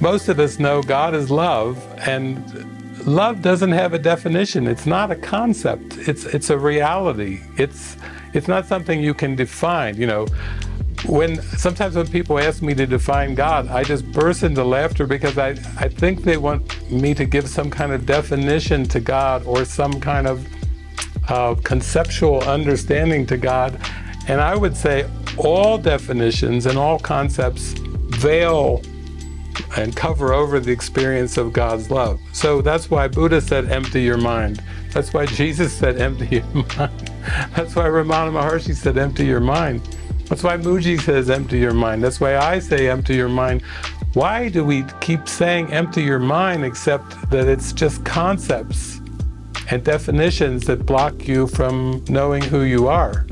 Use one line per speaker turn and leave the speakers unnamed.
most of us know God is love, and love doesn't have a definition. It's not a concept. It's it's a reality. It's it's not something you can define. You know, when sometimes when people ask me to define God, I just burst into laughter because I I think they want me to give some kind of definition to God or some kind of uh, conceptual understanding to God. And I would say all definitions and all concepts veil and cover over the experience of God's love. So that's why Buddha said, empty your mind. That's why Jesus said, empty your mind. That's why Ramana Maharshi said, empty your mind. That's why Mooji says, empty your mind. That's why I say, empty your mind. Why do we keep saying empty your mind except that it's just concepts and definitions that block you from knowing who you are?